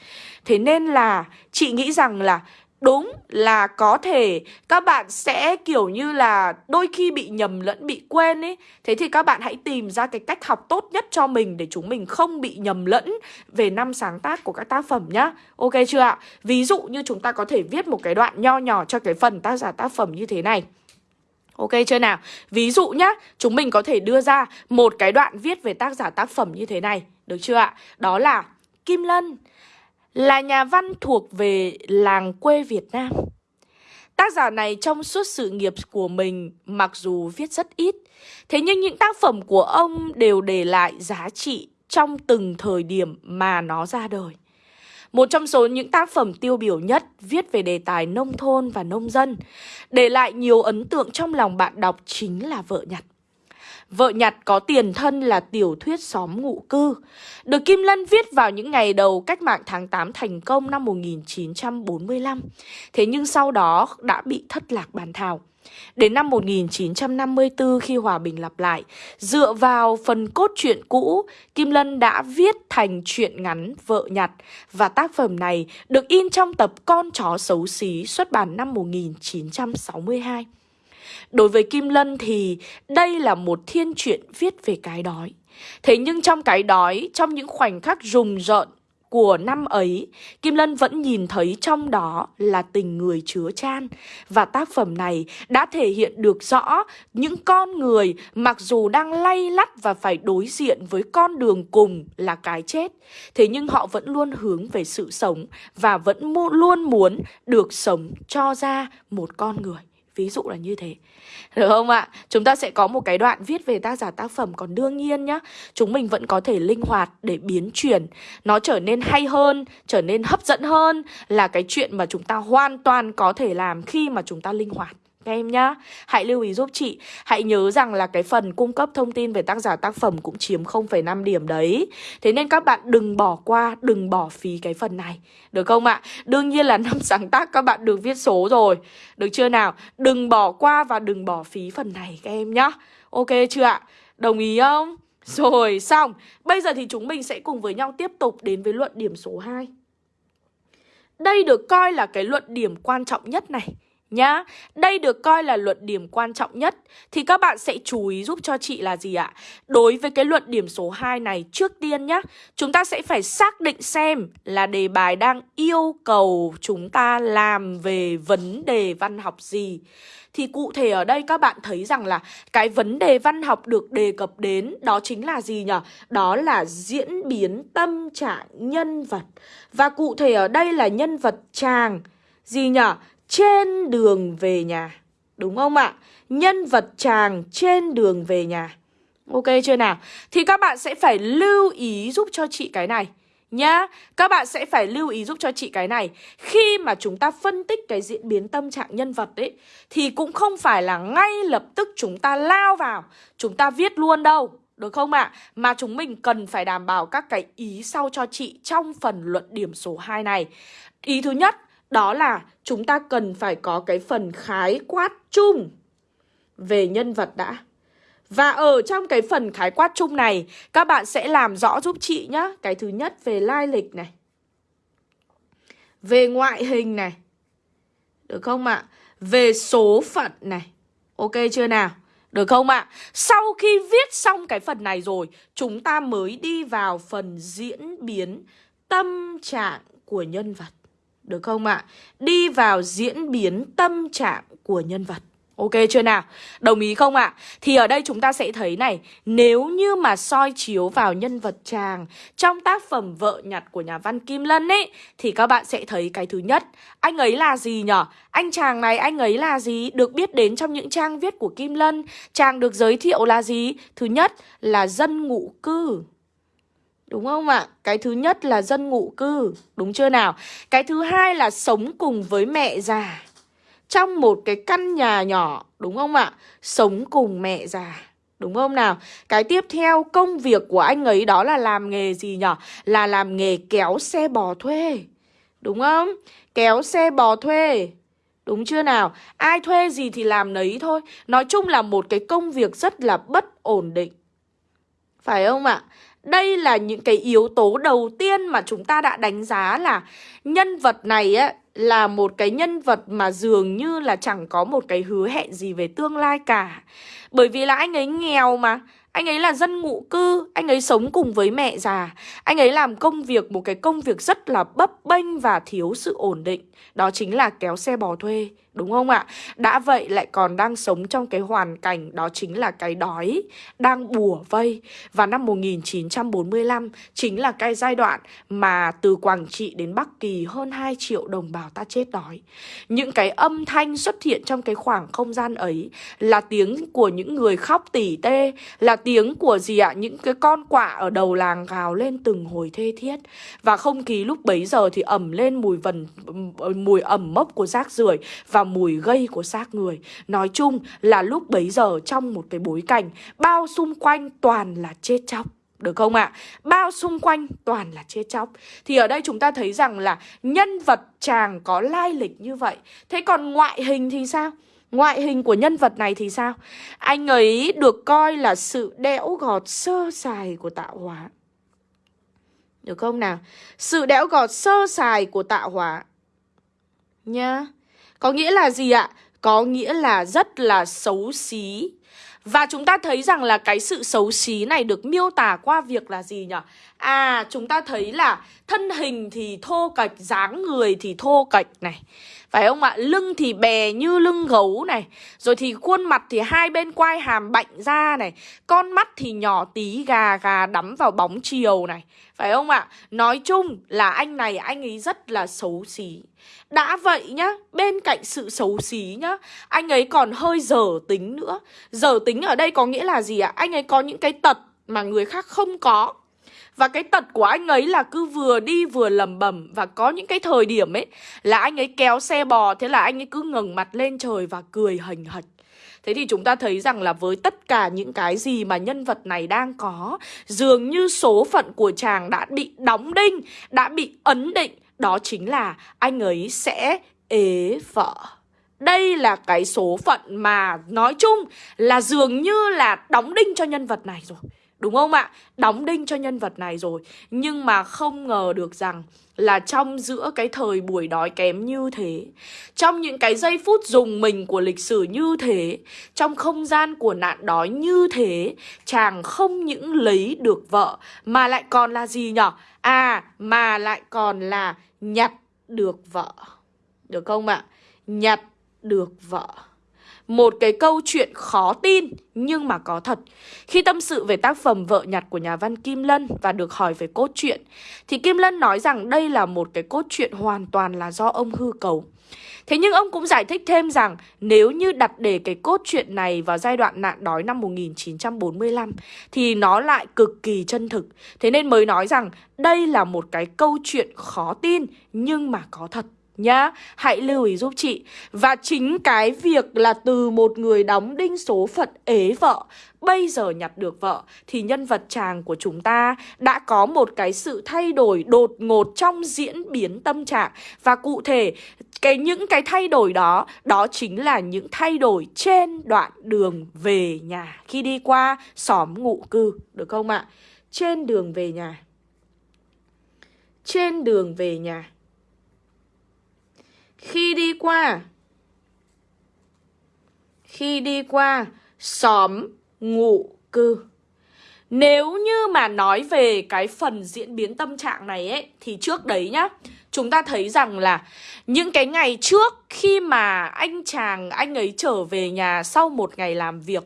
Thế nên là chị nghĩ rằng là Đúng là có thể các bạn sẽ kiểu như là đôi khi bị nhầm lẫn, bị quên ấy Thế thì các bạn hãy tìm ra cái cách học tốt nhất cho mình để chúng mình không bị nhầm lẫn về năm sáng tác của các tác phẩm nhá Ok chưa ạ? Ví dụ như chúng ta có thể viết một cái đoạn nho nhỏ cho cái phần tác giả tác phẩm như thế này Ok chưa nào? Ví dụ nhá, chúng mình có thể đưa ra một cái đoạn viết về tác giả tác phẩm như thế này Được chưa ạ? Đó là Kim Lân là nhà văn thuộc về làng quê Việt Nam. Tác giả này trong suốt sự nghiệp của mình mặc dù viết rất ít, thế nhưng những tác phẩm của ông đều để lại giá trị trong từng thời điểm mà nó ra đời. một trong số những tác phẩm tiêu biểu nhất viết về đề tài nông thôn và nông dân. Để lại nhiều ấn tượng trong lòng bạn đọc chính là vợ nhặt. Vợ nhặt có tiền thân là tiểu thuyết xóm ngụ cư. Được Kim Lân viết vào những ngày đầu cách mạng tháng 8 thành công năm 1945 Thế nhưng sau đó đã bị thất lạc bàn thảo. Đến năm 1954 khi hòa bình lặp lại, dựa vào phần cốt truyện cũ, Kim Lân đã viết thành truyện ngắn Vợ nhặt. Và tác phẩm này được in trong tập Con chó xấu xí xuất bản năm 1962. Đối với Kim Lân thì đây là một thiên truyện viết về cái đói. Thế nhưng trong cái đói, trong những khoảnh khắc rùng rợn của năm ấy, Kim Lân vẫn nhìn thấy trong đó là tình người chứa chan. Và tác phẩm này đã thể hiện được rõ những con người mặc dù đang lay lắt và phải đối diện với con đường cùng là cái chết. Thế nhưng họ vẫn luôn hướng về sự sống và vẫn luôn muốn được sống cho ra một con người. Ví dụ là như thế. Được không ạ? Chúng ta sẽ có một cái đoạn viết về tác giả tác phẩm. Còn đương nhiên nhá, Chúng mình vẫn có thể linh hoạt để biến chuyển. Nó trở nên hay hơn, Trở nên hấp dẫn hơn Là cái chuyện mà chúng ta hoàn toàn có thể làm Khi mà chúng ta linh hoạt các em nhá Hãy lưu ý giúp chị Hãy nhớ rằng là cái phần cung cấp thông tin về tác giả tác phẩm cũng chiếm 0,5 điểm đấy Thế nên các bạn đừng bỏ qua, đừng bỏ phí cái phần này Được không ạ? Đương nhiên là năm sáng tác các bạn được viết số rồi Được chưa nào? Đừng bỏ qua và đừng bỏ phí phần này các em nhá Ok chưa ạ? Đồng ý không? Rồi xong Bây giờ thì chúng mình sẽ cùng với nhau tiếp tục đến với luận điểm số 2 Đây được coi là cái luận điểm quan trọng nhất này nhá. Đây được coi là luận điểm quan trọng nhất thì các bạn sẽ chú ý giúp cho chị là gì ạ? Đối với cái luận điểm số 2 này trước tiên nhá, chúng ta sẽ phải xác định xem là đề bài đang yêu cầu chúng ta làm về vấn đề văn học gì. Thì cụ thể ở đây các bạn thấy rằng là cái vấn đề văn học được đề cập đến đó chính là gì nhỉ? Đó là diễn biến tâm trạng nhân vật. Và cụ thể ở đây là nhân vật chàng gì nhỉ? Trên đường về nhà. Đúng không ạ? Nhân vật chàng trên đường về nhà. Ok chưa nào? Thì các bạn sẽ phải lưu ý giúp cho chị cái này nhá. Các bạn sẽ phải lưu ý giúp cho chị cái này. Khi mà chúng ta phân tích cái diễn biến tâm trạng nhân vật ấy thì cũng không phải là ngay lập tức chúng ta lao vào, chúng ta viết luôn đâu. Được không ạ? À? Mà chúng mình cần phải đảm bảo các cái ý sau cho chị trong phần luận điểm số 2 này. Ý thứ nhất đó là chúng ta cần phải có cái phần khái quát chung về nhân vật đã. Và ở trong cái phần khái quát chung này, các bạn sẽ làm rõ giúp chị nhá. Cái thứ nhất về lai lịch này. Về ngoại hình này. Được không ạ? Về số phận này. Ok chưa nào? Được không ạ? Sau khi viết xong cái phần này rồi, chúng ta mới đi vào phần diễn biến tâm trạng của nhân vật. Được không ạ? Đi vào diễn biến tâm trạng của nhân vật Ok chưa nào? Đồng ý không ạ? Thì ở đây chúng ta sẽ thấy này, Nếu như mà soi chiếu vào nhân vật chàng Trong tác phẩm Vợ nhặt của nhà văn Kim Lân ấy, Thì các bạn sẽ thấy cái thứ nhất, Anh ấy là gì nhở? Anh chàng này, anh ấy là gì? Được biết đến trong những trang viết của Kim Lân Chàng được giới thiệu là gì? Thứ nhất là dân ngụ cư Đúng không ạ? Cái thứ nhất là dân ngụ cư, đúng chưa nào? Cái thứ hai là sống cùng với mẹ già trong một cái căn nhà nhỏ, đúng không ạ? Sống cùng mẹ già. Đúng không nào? Cái tiếp theo công việc của anh ấy đó là làm nghề gì nhỉ? Là làm nghề kéo xe bò thuê. Đúng không? Kéo xe bò thuê. Đúng chưa nào? Ai thuê gì thì làm nấy thôi. Nói chung là một cái công việc rất là bất ổn định. Phải không ạ? Đây là những cái yếu tố đầu tiên mà chúng ta đã đánh giá là nhân vật này á là một cái nhân vật mà dường như là chẳng có một cái hứa hẹn gì về tương lai cả. Bởi vì là anh ấy nghèo mà, anh ấy là dân ngụ cư, anh ấy sống cùng với mẹ già. Anh ấy làm công việc, một cái công việc rất là bấp bênh và thiếu sự ổn định. Đó chính là kéo xe bò thuê, đúng không ạ? Đã vậy lại còn đang sống trong cái hoàn cảnh đó chính là cái đói, đang bùa vây. Và năm 1945 chính là cái giai đoạn mà từ Quảng Trị đến Bắc Kỳ hơn 2 triệu đồng bào ta chết đói Những cái âm thanh xuất hiện trong cái khoảng không gian ấy Là tiếng của những người khóc tỉ tê Là tiếng của gì ạ? Những cái con quạ ở đầu làng gào lên từng hồi thê thiết Và không khí lúc bấy giờ thì ẩm lên mùi vần Mùi ẩm mốc của rác rưởi Và mùi gây của xác người Nói chung là lúc bấy giờ trong một cái bối cảnh, Bao xung quanh toàn là chết chóc, được không ạ? À? Bao xung quanh toàn là chết chóc Thì ở đây chúng ta thấy rằng là nhân vật chàng có lai lịch như vậy Thế còn ngoại hình thì sao? Ngoại hình của nhân vật này thì sao? Anh ấy được coi là sự đẽo gọt sơ sài của tạo hóa Được không nào? Sự đẽo gọt sơ sài của tạo hóa Nhá có nghĩa là gì ạ? Có nghĩa là rất là xấu xí và chúng ta thấy rằng là cái sự xấu xí này được miêu tả qua việc là gì nhỉ? À, chúng ta thấy là thân hình thì thô cạch, dáng người thì thô cạch này. Phải không ạ? Lưng thì bè như lưng gấu này Rồi thì khuôn mặt thì hai bên quai hàm bạnh ra này Con mắt thì nhỏ tí gà gà đắm vào bóng chiều này phải không ạ? Nói chung là anh này anh ấy rất là xấu xí. Đã vậy nhá, bên cạnh sự xấu xí nhá Anh ấy còn hơi dở tính nữa. Dở tính ở đây có nghĩa là gì ạ? Anh ấy có những cái tật mà người khác không có. Và cái tật của anh ấy là cứ vừa đi vừa lầm bầm Và có những cái thời điểm ấy Là anh ấy kéo xe bò Thế là anh ấy cứ ngẩng mặt lên trời và cười hình hạch. Thế thì chúng ta thấy rằng là với tất cả những cái gì mà nhân vật này đang có, Dường như số phận của chàng đã bị đóng đinh, Đã bị ấn định. Đó chính là anh ấy sẽ ế vợ. Đây là cái số phận mà nói chung là dường như là đóng đinh cho nhân vật này rồi. Đúng không ạ? Đóng đinh cho nhân vật này rồi Nhưng mà không ngờ được rằng là trong giữa cái thời buổi đói kém như thế Trong những cái giây phút dùng mình của lịch sử như thế Trong không gian của nạn đói như thế Chàng không những lấy được vợ Mà lại còn là gì nhở? À, mà lại còn là nhặt được vợ Được không ạ? Nhặt được vợ một cái câu chuyện khó tin nhưng mà có thật. Khi tâm sự về tác phẩm Vợ nhặt của nhà văn Kim Lân và được hỏi về cốt truyện, thì Kim Lân nói rằng đây là một cái cốt truyện hoàn toàn là do ông hư cấu. Thế nhưng ông cũng giải thích thêm rằng nếu như đặt để cái cốt truyện này vào giai đoạn nạn đói năm 1945 thì nó lại cực kỳ chân thực. Thế nên mới nói rằng đây là một cái câu chuyện khó tin nhưng mà có thật nhá. Hãy lưu ý giúp chị. Và chính cái việc là từ một người đóng đinh số phận ế vợ, Bây giờ nhặt được vợ, Thì nhân vật chàng của chúng ta Đã có một cái sự thay đổi đột ngột Trong diễn biến tâm trạng. Và cụ thể, cái những cái thay đổi đó Đó chính là những thay đổi trên đoạn đường về nhà. Khi đi qua xóm ngụ cư, Được không ạ? Trên đường về nhà. Trên đường về nhà khi đi qua. Khi đi qua, xóm ngụ cư. Nếu như mà nói về cái phần diễn biến tâm trạng này ấy, Thì trước đấy nhá, Chúng ta thấy rằng là những cái ngày trước khi mà anh chàng, anh ấy trở về nhà sau một ngày làm việc,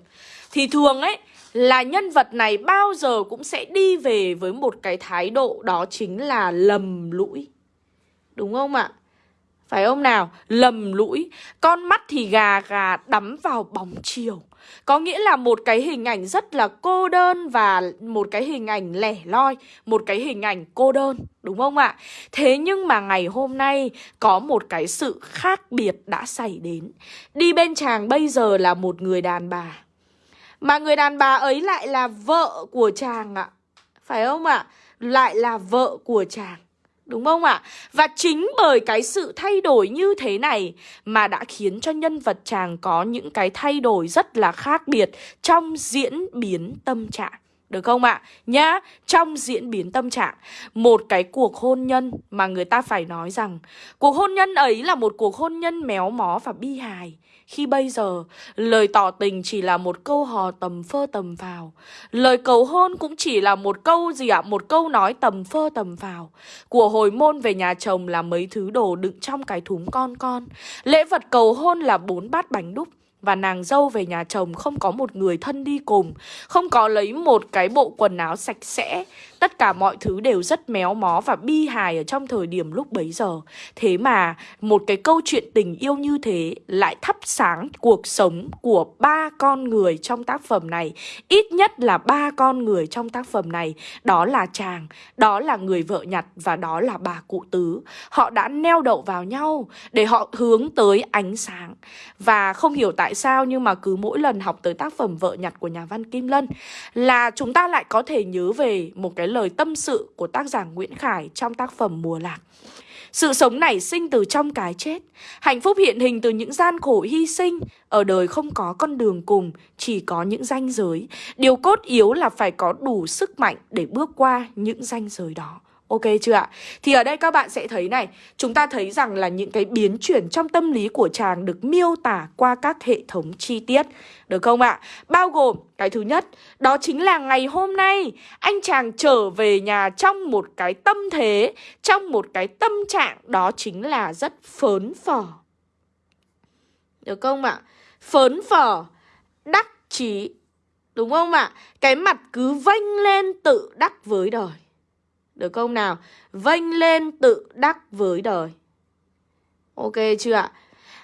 Thì thường ấy, là nhân vật này bao giờ cũng sẽ đi về với một cái thái độ đó chính là lầm lũi. Đúng không ạ? Phải không nào? Lầm lũi Con mắt thì gà gà đắm vào bóng chiều Có nghĩa là một cái hình ảnh rất là cô đơn Và một cái hình ảnh lẻ loi, Một cái hình ảnh cô đơn, Đúng không ạ? Thế nhưng mà ngày hôm nay Có một cái sự khác biệt đã xảy đến Đi bên chàng bây giờ là một người đàn bà Mà người đàn bà ấy lại là vợ của chàng ạ Phải không ạ? Lại là vợ của chàng Đúng không ạ? Và chính bởi cái sự thay đổi như thế này mà đã khiến cho nhân vật chàng có những cái thay đổi rất là khác biệt trong diễn biến tâm trạng. Được không ạ? Nhá, trong diễn biến tâm trạng Một cái cuộc hôn nhân mà người ta phải nói rằng Cuộc hôn nhân ấy là một cuộc hôn nhân méo mó và bi hài khi bây giờ, lời tỏ tình chỉ là một câu hò tầm phơ tầm vào. Lời cầu hôn cũng chỉ là một câu gì ạ? Một câu nói tầm phơ tầm vào. Của hồi môn về nhà chồng là mấy thứ đồ đựng trong cái thúng con con. Lễ vật cầu hôn là bốn bát bánh đúc. Và nàng dâu về nhà chồng không có một người thân đi cùng Không có lấy một cái bộ quần áo sạch sẽ Tất cả mọi thứ đều rất méo mó và bi hài ở trong thời điểm lúc bấy giờ. Thế mà một cái câu chuyện tình yêu như thế lại thắp sáng cuộc sống của ba con người trong tác phẩm này. Ít nhất là ba con người trong tác phẩm này. Đó là chàng, đó là người vợ nhặt và đó là bà cụ tứ. Họ đã neo đậu vào nhau để họ hướng tới ánh sáng. Và không hiểu tại sao nhưng mà cứ mỗi lần học tới tác phẩm vợ nhặt của nhà văn Kim Lân là chúng ta lại có thể nhớ về một cái lời tâm sự của tác giả Nguyễn Khải trong tác phẩm Mùa Lạc. Sự sống nảy sinh từ trong cái chết, Hạnh phúc hiện hình từ những gian khổ hy sinh, Ở đời không có con đường cùng, Chỉ có những ranh giới Điều cốt yếu là phải có đủ sức mạnh Để bước qua những ranh giới đó Ok chưa ạ? Thì ở đây các bạn sẽ thấy này, Chúng ta thấy rằng là những cái biến chuyển trong tâm lý của chàng Được miêu tả qua các hệ thống chi tiết Được không ạ? Bao gồm cái thứ nhất, Đó chính là ngày hôm nay, Anh chàng trở về nhà trong một cái tâm thế, Trong một cái tâm trạng, Đó chính là rất phớn phở Được không ạ? Phớn phở, Đắc chí Đúng không ạ? Cái mặt cứ vênh lên tự đắc với đời được không nào? Vênh lên tự đắc với đời. Ok chưa ạ?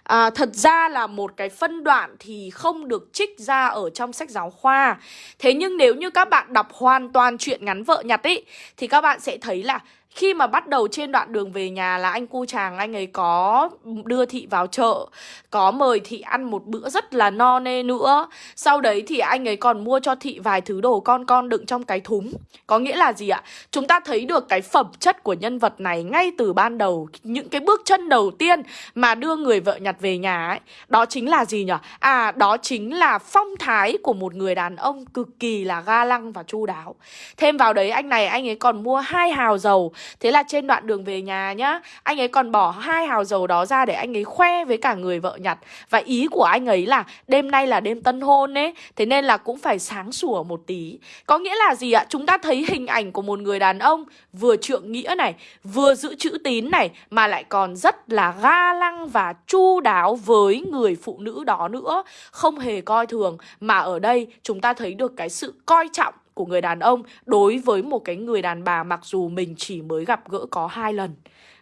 À, thật ra là một cái phân đoạn thì không được trích ra ở trong sách giáo khoa Thế nhưng nếu như các bạn đọc hoàn toàn chuyện ngắn vợ nhặt ấy Thì các bạn sẽ thấy là khi mà bắt đầu trên đoạn đường về nhà là anh cu chàng, anh ấy có đưa thị vào chợ, Có mời thị ăn một bữa rất là no nê nữa Sau đấy thì anh ấy còn mua cho thị vài thứ đồ con con đựng trong cái thúng Có nghĩa là gì ạ? Chúng ta thấy được cái phẩm chất của nhân vật này ngay từ ban đầu, Những cái bước chân đầu tiên mà đưa người vợ nhặt về nhà ấy Đó chính là gì nhỉ? À đó chính là phong thái của một người đàn ông cực kỳ là ga lăng và chu đáo Thêm vào đấy, anh này, anh ấy còn mua hai hào dầu Thế là trên đoạn đường về nhà nhá, Anh ấy còn bỏ hai hào dầu đó ra để anh ấy khoe với cả người vợ nhặt Và ý của anh ấy là đêm nay là đêm tân hôn ấy, Thế nên là cũng phải sáng sủa một tí. Có nghĩa là gì ạ? Chúng ta thấy hình ảnh của một người đàn ông Vừa trượng nghĩa này, Vừa giữ chữ tín này, Mà lại còn rất là ga lăng và chu đáo với người phụ nữ đó nữa. Không hề coi thường, Mà ở đây chúng ta thấy được cái sự coi trọng của người đàn ông đối với một cái người đàn bà mặc dù mình chỉ mới gặp gỡ có hai lần.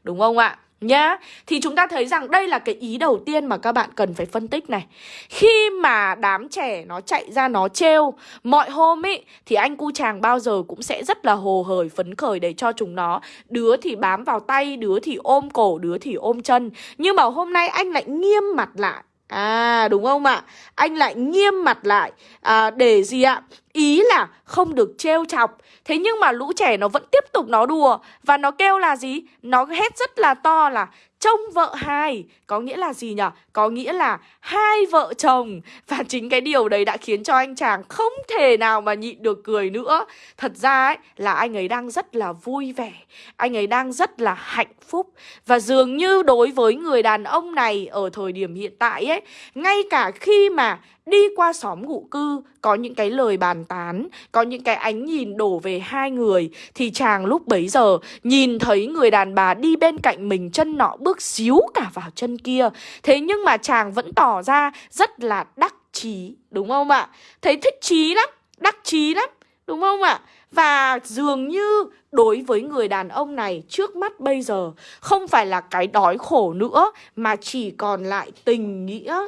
Đúng không ạ? Nhá, thì chúng ta thấy rằng đây là cái ý đầu tiên mà các bạn cần phải phân tích này Khi mà đám trẻ nó chạy ra nó trêu Mọi hôm ý thì anh cu chàng bao giờ cũng sẽ rất là hồ hởi phấn khởi để cho chúng nó Đứa thì bám vào tay, đứa thì ôm cổ, đứa thì ôm chân Nhưng mà hôm nay anh lại nghiêm mặt lại À đúng không ạ? Anh lại nghiêm mặt lại à, Để gì ạ? Ý là không được trêu chọc. Thế nhưng mà lũ trẻ nó vẫn tiếp tục nó đùa Và nó kêu là gì? Nó hét rất là to là trông vợ hai. Có nghĩa là gì nhở? Có nghĩa là hai vợ chồng. Và chính cái điều đấy đã khiến cho anh chàng không thể nào mà nhịn được cười nữa. Thật ra ấy, là anh ấy đang rất là vui vẻ. Anh ấy đang rất là hạnh phúc. Và dường như đối với người đàn ông này ở thời điểm hiện tại ấy, Ngay cả khi mà đi qua xóm ngụ cư có những cái lời bàn tán, có những cái ánh nhìn đổ về hai người thì chàng lúc bấy giờ nhìn thấy người đàn bà đi bên cạnh mình chân nọ bước xíu cả vào chân kia. Thế nhưng mà chàng vẫn tỏ ra rất là đắc chí, đúng không ạ? Thấy thích chí lắm, đắc chí lắm, đúng không ạ? Và dường như đối với người đàn ông này trước mắt bây giờ không phải là cái đói khổ nữa mà chỉ còn lại tình nghĩa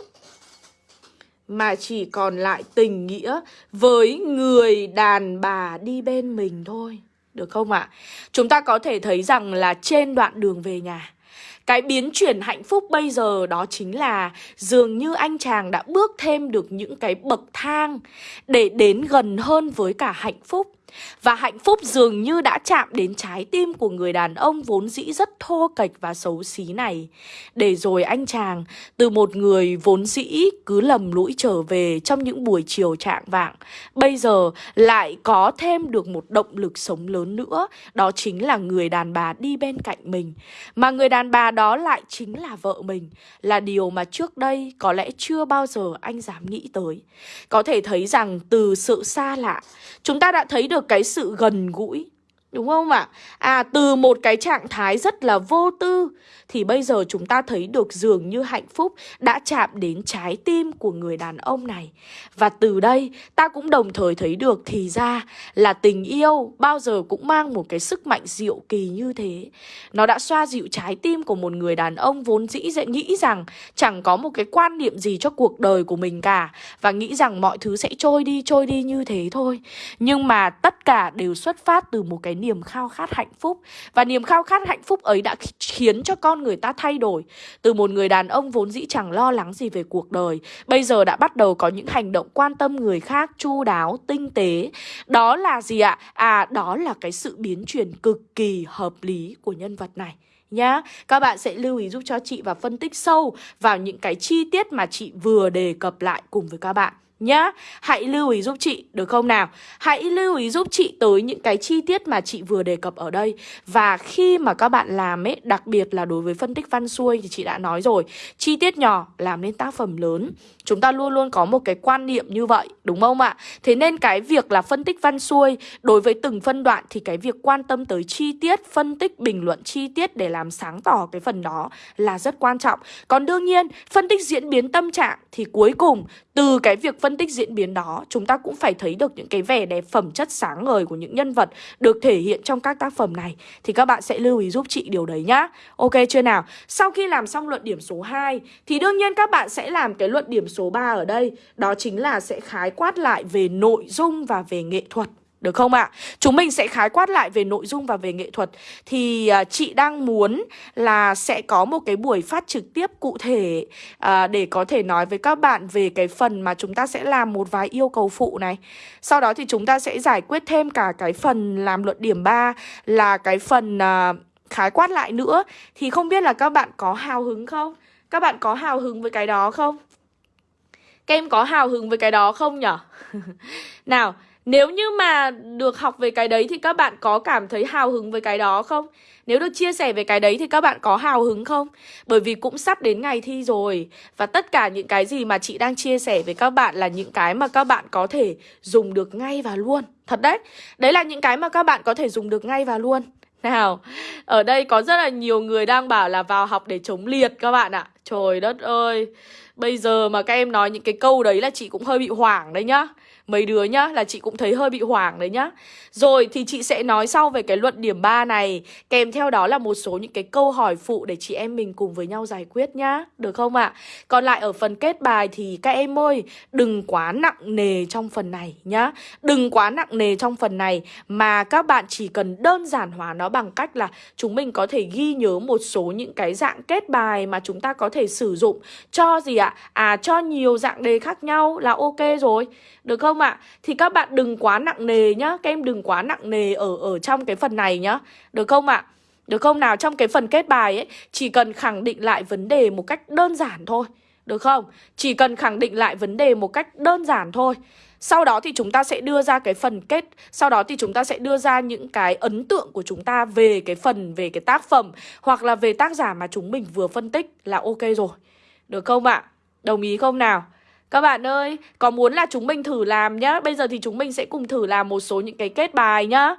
mà chỉ còn lại tình nghĩa với người đàn bà đi bên mình thôi. Được không ạ? À? Chúng ta có thể thấy rằng là trên đoạn đường về nhà cái biến chuyển hạnh phúc bây giờ đó chính là dường như anh chàng đã bước thêm được những cái bậc thang để đến gần hơn với cả hạnh phúc. Và hạnh phúc dường như đã chạm đến trái tim của người đàn ông vốn dĩ rất thô kệch và xấu xí này. Để rồi anh chàng, từ một người vốn dĩ cứ lầm lũi trở về trong những buổi chiều trạng vạng, bây giờ lại có thêm được một động lực sống lớn nữa, đó chính là người đàn bà đi bên cạnh mình. Mà người đàn bà đó lại chính là vợ mình, là điều mà trước đây có lẽ chưa bao giờ anh dám nghĩ tới. Có thể thấy rằng từ sự xa lạ, chúng ta đã thấy được cái sự gần gũi Đúng không ạ? À? à từ một cái trạng thái rất là vô tư thì bây giờ chúng ta thấy được dường như hạnh phúc đã chạm đến trái tim của người đàn ông này. Và từ đây, ta cũng đồng thời thấy được thì ra là tình yêu bao giờ cũng mang một cái sức mạnh diệu kỳ như thế. Nó đã xoa dịu trái tim của một người đàn ông vốn dĩ dễ nghĩ rằng chẳng có một cái quan niệm gì cho cuộc đời của mình cả và nghĩ rằng mọi thứ sẽ trôi đi trôi đi như thế thôi. Nhưng mà tất cả đều xuất phát từ một cái niềm khao khát hạnh phúc. Và niềm khao khát hạnh phúc ấy đã khiến cho con người ta thay đổi. Từ một người đàn ông vốn dĩ chẳng lo lắng gì về cuộc đời, bây giờ đã bắt đầu có những hành động quan tâm người khác, chu đáo, tinh tế. Đó là gì ạ? À đó là cái sự biến chuyển cực kỳ hợp lý của nhân vật này, nhá. Các bạn sẽ lưu ý giúp cho chị và phân tích sâu vào những cái chi tiết mà chị vừa đề cập lại cùng với các bạn nhá. Hãy lưu ý giúp chị được không nào? Hãy lưu ý giúp chị tới những cái chi tiết mà chị vừa đề cập ở đây. Và khi mà các bạn làm ấy, đặc biệt là đối với phân tích văn xuôi thì chị đã nói rồi, chi tiết nhỏ làm nên tác phẩm lớn. Chúng ta luôn luôn có một cái quan niệm như vậy, đúng không ạ? Thế nên cái việc là phân tích văn xuôi đối với từng phân đoạn thì cái việc quan tâm tới chi tiết, phân tích, bình luận chi tiết để làm sáng tỏ cái phần đó là rất quan trọng. Còn đương nhiên, phân tích diễn biến tâm trạng thì cuối cùng từ cái việc phân tích diễn biến đó, chúng ta cũng phải thấy được những cái vẻ đẹp phẩm chất sáng ngời của những nhân vật được thể hiện trong các tác phẩm này. Thì các bạn sẽ lưu ý giúp chị điều đấy nhá. Ok chưa nào? Sau khi làm xong luận điểm số 2 thì đương nhiên các bạn sẽ làm cái luận điểm số số 3 ở đây. Đó chính là sẽ khái quát lại về nội dung và về nghệ thuật. Được không ạ? À? Chúng mình sẽ khái quát lại về nội dung và về nghệ thuật Thì uh, chị đang muốn là sẽ có một cái buổi phát trực tiếp cụ thể uh, Để có thể nói với các bạn về cái phần mà chúng ta sẽ làm một vài yêu cầu phụ này Sau đó thì chúng ta sẽ giải quyết thêm cả cái phần làm luận điểm 3 Là cái phần uh, khái quát lại nữa Thì không biết là các bạn có hào hứng không? Các bạn có hào hứng với cái đó không? Các em có hào hứng với cái đó không nhở? Nào, nếu như mà được học về cái đấy thì các bạn có cảm thấy hào hứng với cái đó không? Nếu được chia sẻ về cái đấy thì các bạn có hào hứng không? Bởi vì cũng sắp đến ngày thi rồi, Và tất cả những cái gì mà chị đang chia sẻ với các bạn là những cái mà các bạn có thể dùng được ngay và luôn Thật đấy Đấy là những cái mà các bạn có thể dùng được ngay và luôn nào, ở đây có rất là nhiều người đang bảo là vào học để chống liệt các bạn ạ. Trời đất ơi Bây giờ mà các em nói những cái câu đấy là chị cũng hơi bị hoảng đấy nhá mấy đứa nhá, là chị cũng thấy hơi bị hoảng đấy nhá Rồi thì chị sẽ nói sau về cái luận điểm 3 này, Kèm theo đó là một số những cái câu hỏi phụ để chị em mình cùng với nhau giải quyết nhá, Được không ạ? À? Còn lại ở phần kết bài thì các em ơi, Đừng quá nặng nề trong phần này nhá Đừng quá nặng nề trong phần này Mà các bạn chỉ cần đơn giản hóa nó bằng cách là Chúng mình có thể ghi nhớ một số những cái dạng kết bài mà chúng ta có thể sử dụng Cho gì ạ? À cho nhiều dạng đề khác nhau là ok rồi, được không ạ? Thì các bạn đừng quá nặng nề nhá Các em đừng quá nặng nề ở ở trong cái phần này nhá Được không ạ? Được không nào? Trong cái phần kết bài ấy Chỉ cần khẳng định lại vấn đề một cách đơn giản thôi Được không? Chỉ cần khẳng định lại vấn đề một cách đơn giản thôi sau đó thì chúng ta sẽ đưa ra cái phần kết Sau đó thì chúng ta sẽ đưa ra những cái ấn tượng của chúng ta về cái phần, về cái tác phẩm Hoặc là về tác giả mà chúng mình vừa phân tích là ok rồi Được không ạ? Đồng ý không nào? Các bạn ơi, có muốn là chúng mình thử làm nhá? Bây giờ thì chúng mình sẽ cùng thử làm một số những cái kết bài nhá.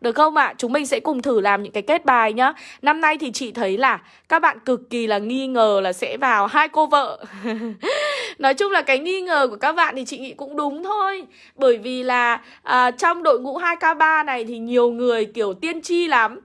Được không ạ? À? Chúng mình sẽ cùng thử làm những cái kết bài nhá. Năm nay thì chị thấy là các bạn cực kỳ là nghi ngờ là sẽ vào hai cô vợ. Nói chung là cái nghi ngờ của các bạn thì chị nghĩ cũng đúng thôi. Bởi vì là à, trong đội ngũ 2K3 này thì nhiều người kiểu tiên tri lắm.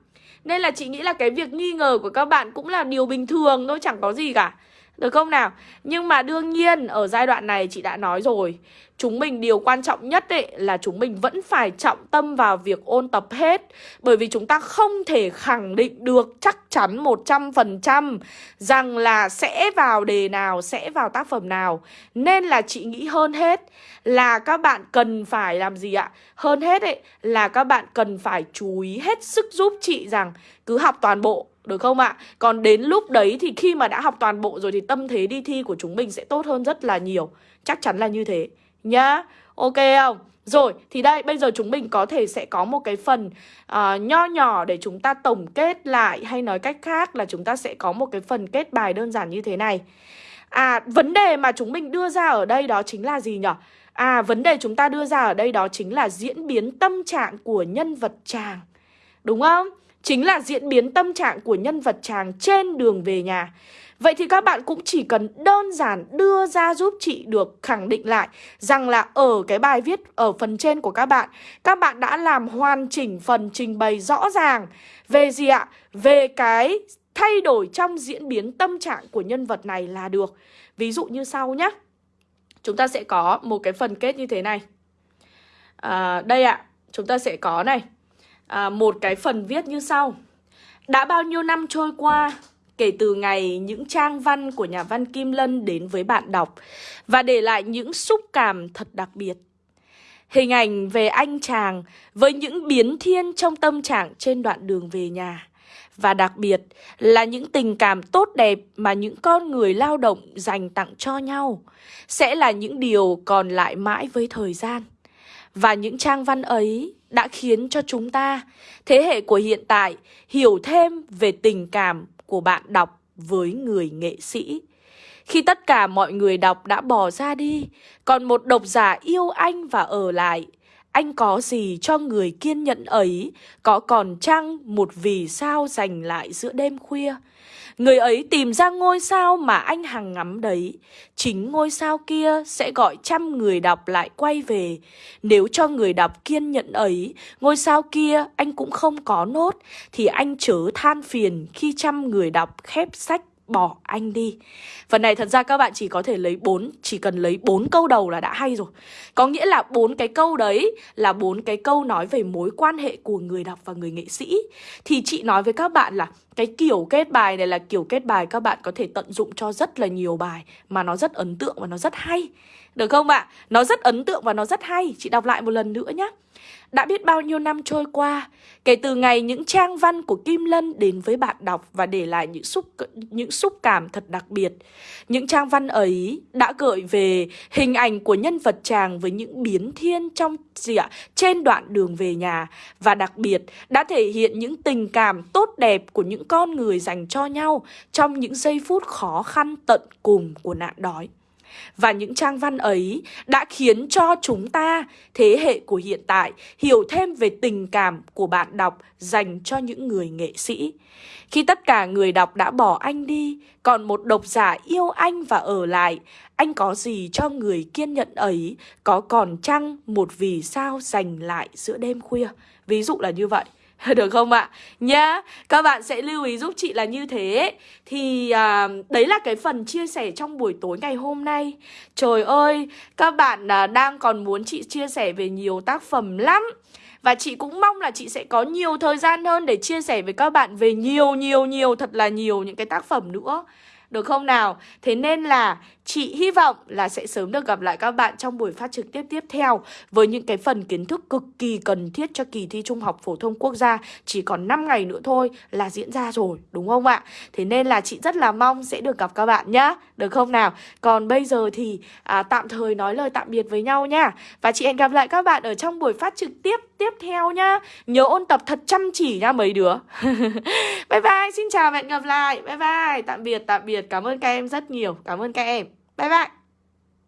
Nên là chị nghĩ là cái việc nghi ngờ của các bạn cũng là điều bình thường thôi, chẳng có gì cả được không nào? Nhưng mà đương nhiên ở giai đoạn này chị đã nói rồi Chúng mình điều quan trọng nhất ấy là chúng mình vẫn phải trọng tâm vào việc ôn tập hết Bởi vì chúng ta không thể khẳng định được chắc chắn 100% Rằng là sẽ vào đề nào, sẽ vào tác phẩm nào Nên là chị nghĩ hơn hết là các bạn cần phải làm gì ạ? Hơn hết ấy là các bạn cần phải chú ý hết sức giúp chị rằng cứ học toàn bộ được không ạ? Còn đến lúc đấy thì khi mà đã học toàn bộ rồi thì tâm thế đi thi của chúng mình sẽ tốt hơn rất là nhiều Chắc chắn là như thế nhá Ok không? Rồi, thì đây, bây giờ chúng mình có thể sẽ có một cái phần uh, nho nhỏ để chúng ta tổng kết lại Hay nói cách khác là chúng ta sẽ có một cái phần kết bài đơn giản như thế này À, vấn đề mà chúng mình đưa ra ở đây đó chính là gì nhỉ? À, vấn đề chúng ta đưa ra ở đây đó chính là diễn biến tâm trạng của nhân vật chàng Đúng không? Chính là diễn biến tâm trạng của nhân vật chàng trên đường về nhà Vậy thì các bạn cũng chỉ cần đơn giản đưa ra giúp chị được khẳng định lại rằng là ở cái bài viết ở phần trên của các bạn, các bạn đã làm hoàn chỉnh phần trình bày rõ ràng về gì ạ? Về cái thay đổi trong diễn biến tâm trạng của nhân vật này là được. Ví dụ như sau nhé. Chúng ta sẽ có một cái phần kết như thế này. À, đây ạ, chúng ta sẽ có này. À, một cái phần viết như sau. Đã bao nhiêu năm trôi qua, kể từ ngày những trang văn của nhà văn Kim Lân đến với bạn đọc và để lại những xúc cảm thật đặc biệt. Hình ảnh về anh chàng với những biến thiên trong tâm trạng trên đoạn đường về nhà. Và đặc biệt là những tình cảm tốt đẹp mà những con người lao động dành tặng cho nhau sẽ là những điều còn lại mãi với thời gian. Và những trang văn ấy đã khiến cho chúng ta, thế hệ của hiện tại, hiểu thêm về tình cảm của bạn đọc với người nghệ sĩ. Khi tất cả mọi người đọc đã bỏ ra đi, còn một độc giả yêu anh và ở lại, anh có gì cho người kiên nhẫn ấy, có còn chăng một vì sao dành lại giữa đêm khuya? Người ấy tìm ra ngôi sao mà anh hằng ngắm đấy. Chính ngôi sao kia sẽ gọi trăm người đọc lại quay về. Nếu cho người đọc kiên nhẫn ấy, ngôi sao kia anh cũng không có nốt, thì anh chớ than phiền khi trăm người đọc khép sách bỏ anh đi. Phần này thật ra các bạn chỉ có thể lấy bốn, chỉ cần lấy bốn câu đầu là đã hay rồi. Có nghĩa là bốn cái câu đấy là bốn cái câu nói về mối quan hệ của người đọc và người nghệ sĩ. Thì chị nói với các bạn là cái kiểu kết bài này là kiểu kết bài các bạn có thể tận dụng cho rất là nhiều bài mà nó rất ấn tượng và nó rất hay. Được không ạ? Nó rất ấn tượng và nó rất hay. Chị đọc lại một lần nữa nhé. Đã biết bao nhiêu năm trôi qua, kể từ ngày những trang văn của Kim Lân đến với bạn đọc và để lại những xúc những xúc cảm thật đặc biệt. Những trang văn ấy đã gợi về hình ảnh của nhân vật chàng với những biến thiên trong gì ạ? trên đoạn đường về nhà và đặc biệt đã thể hiện những tình cảm tốt đẹp của những con người dành cho nhau trong những giây phút khó khăn tận cùng của nạn đói. Và những trang văn ấy đã khiến cho chúng ta, thế hệ của hiện tại, hiểu thêm về tình cảm của bạn đọc dành cho những người nghệ sĩ. Khi tất cả người đọc đã bỏ anh đi, còn một độc giả yêu anh và ở lại, anh có gì cho người kiên nhẫn ấy, có còn chăng một vì sao dành lại giữa đêm khuya. Ví dụ là như vậy. Được không ạ? Nhá, các bạn sẽ lưu ý giúp chị là như thế Thì à, đấy là cái phần chia sẻ trong buổi tối ngày hôm nay Trời ơi, các bạn à, đang còn muốn chị chia sẻ về nhiều tác phẩm lắm và chị cũng mong là chị sẽ có nhiều thời gian hơn để chia sẻ với các bạn về nhiều nhiều nhiều thật là nhiều những cái tác phẩm nữa được không nào? Thế nên là chị hy vọng là sẽ sớm được gặp lại các bạn trong buổi phát trực tiếp tiếp theo với những cái phần kiến thức cực kỳ cần thiết cho kỳ thi Trung học Phổ thông Quốc gia. Chỉ còn 5 ngày nữa thôi là diễn ra rồi, đúng không ạ? Thế nên là chị rất là mong sẽ được gặp các bạn nhá, được không nào? Còn bây giờ thì à, tạm thời nói lời tạm biệt với nhau nhá. Và chị hẹn gặp lại các bạn ở trong buổi phát trực tiếp tiếp theo nhá. Nhớ ôn tập thật chăm chỉ nha mấy đứa. bye bye, xin chào và hẹn gặp lại. Bye bye, tạm biệt, tạm biệt Cảm ơn các em rất nhiều Cảm ơn các em Bye bye